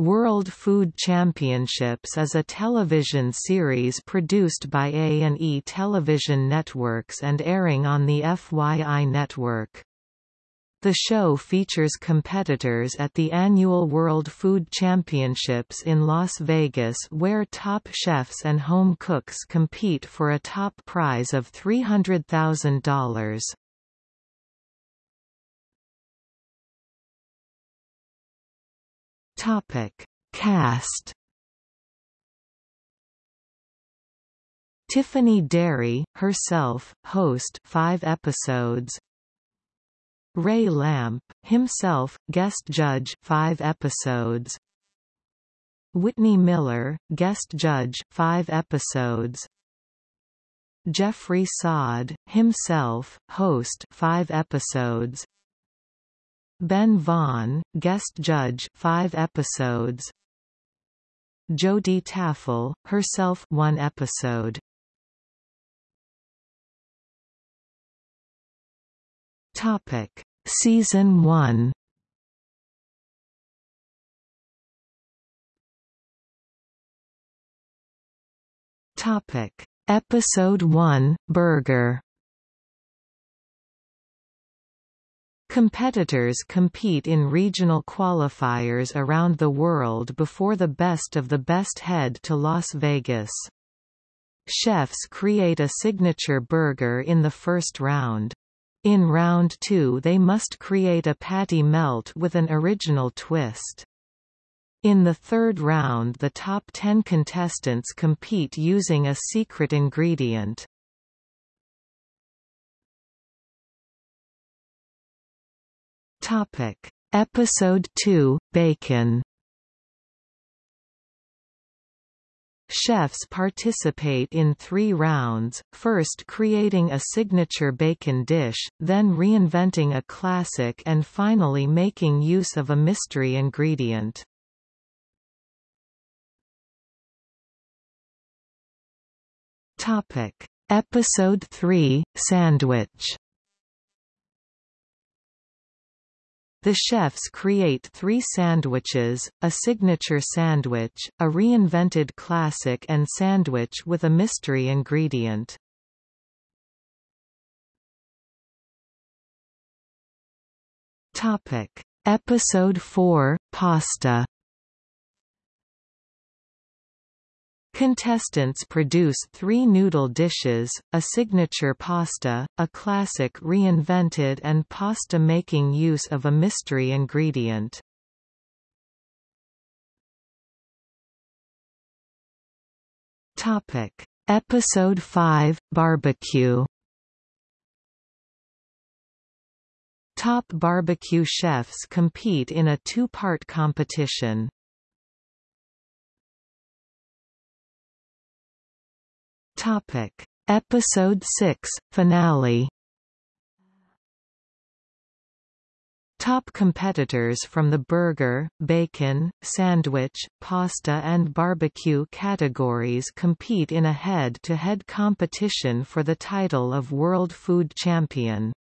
World Food Championships is a television series produced by A&E Television Networks and airing on the FYI network. The show features competitors at the annual World Food Championships in Las Vegas where top chefs and home cooks compete for a top prize of $300,000. Topic: Cast. Tiffany Derry, herself, host 5 episodes. Ray Lampe, himself, guest judge 5 episodes. Whitney Miller, guest judge 5 episodes. Jeffrey Saad, himself, host 5 episodes. Ben Vaughn, guest judge 5 episodes. Jodi Taffel, herself 1 episode. Topic: Season 1. Topic: Episode 1, Burger. Competitors compete in regional qualifiers around the world before the best of the best head to Las Vegas. Chefs create a signature burger in the first round. In round two they must create a patty melt with an original twist. In the third round the top ten contestants compete using a secret ingredient. Topic: Episode 2: Bacon. Chefs participate in three rounds, first creating a signature bacon dish, then reinventing a classic and finally making use of a mystery ingredient. Topic. Episode 3, Sandwich The chefs create three sandwiches, a signature sandwich, a reinvented classic and sandwich with a mystery ingredient. Episode 4, Pasta Contestants produce three noodle dishes, a signature pasta, a classic reinvented and pasta making use of a mystery ingredient. Topic. Episode 5, Barbecue Top barbecue chefs compete in a two-part competition. Topic: Episode 6 Finale. Top competitors from the burger, bacon, sandwich, pasta and barbecue categories compete in a head-to-head -head competition for the title of World Food Champion.